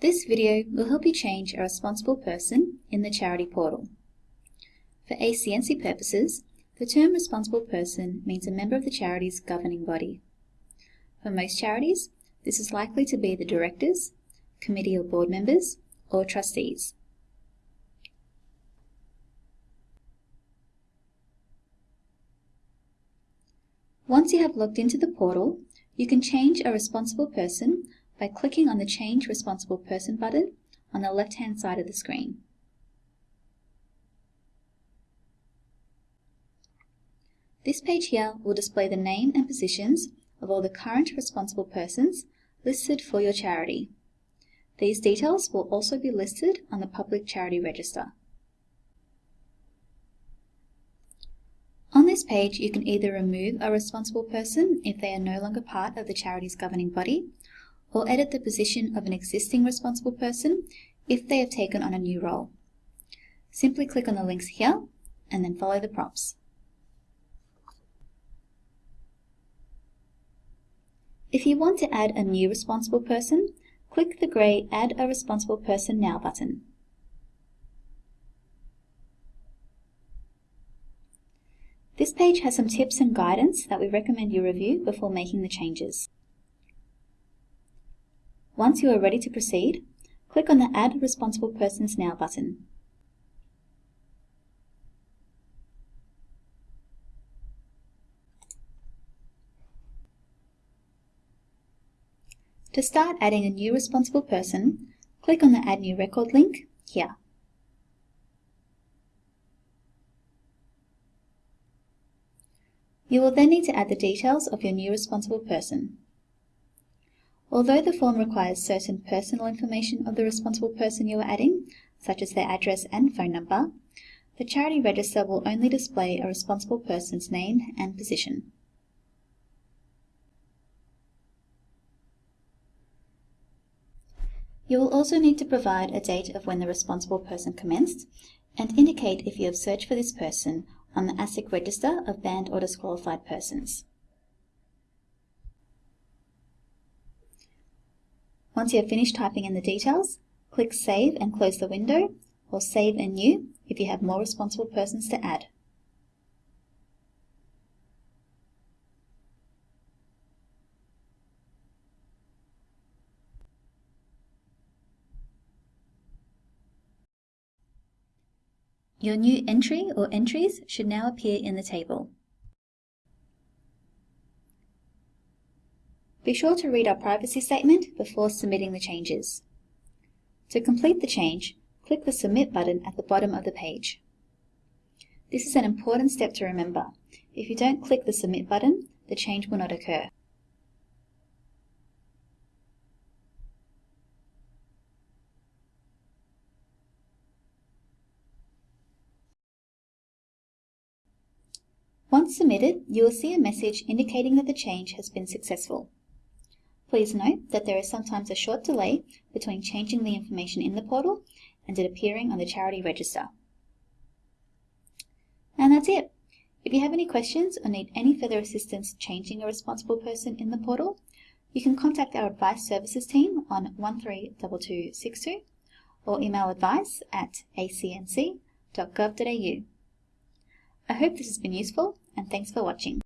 This video will help you change a responsible person in the charity portal. For ACNC purposes, the term responsible person means a member of the charity's governing body. For most charities, this is likely to be the directors, committee or board members, or trustees. Once you have logged into the portal, you can change a responsible person by clicking on the Change Responsible Person button on the left-hand side of the screen. This page here will display the name and positions of all the current responsible persons listed for your charity. These details will also be listed on the Public Charity Register. On this page, you can either remove a responsible person if they are no longer part of the charity's governing body, or edit the position of an existing responsible person if they have taken on a new role. Simply click on the links here and then follow the prompts. If you want to add a new responsible person, click the grey Add a Responsible Person Now button. This page has some tips and guidance that we recommend you review before making the changes. Once you are ready to proceed, click on the Add Responsible Persons Now button. To start adding a new responsible person, click on the Add New Record link here. You will then need to add the details of your new responsible person. Although the form requires certain personal information of the responsible person you are adding, such as their address and phone number, the charity register will only display a responsible person's name and position. You will also need to provide a date of when the responsible person commenced and indicate if you have searched for this person on the ASIC register of banned or disqualified persons. Once you have finished typing in the details, click Save and close the window, or Save and New if you have more responsible persons to add. Your new entry or entries should now appear in the table. Be sure to read our privacy statement before submitting the changes. To complete the change, click the Submit button at the bottom of the page. This is an important step to remember. If you don't click the Submit button, the change will not occur. Once submitted, you will see a message indicating that the change has been successful. Please note that there is sometimes a short delay between changing the information in the portal and it appearing on the charity register. And that's it. If you have any questions or need any further assistance changing a responsible person in the portal, you can contact our advice services team on 132262 or email advice at acnc.gov.au. I hope this has been useful and thanks for watching.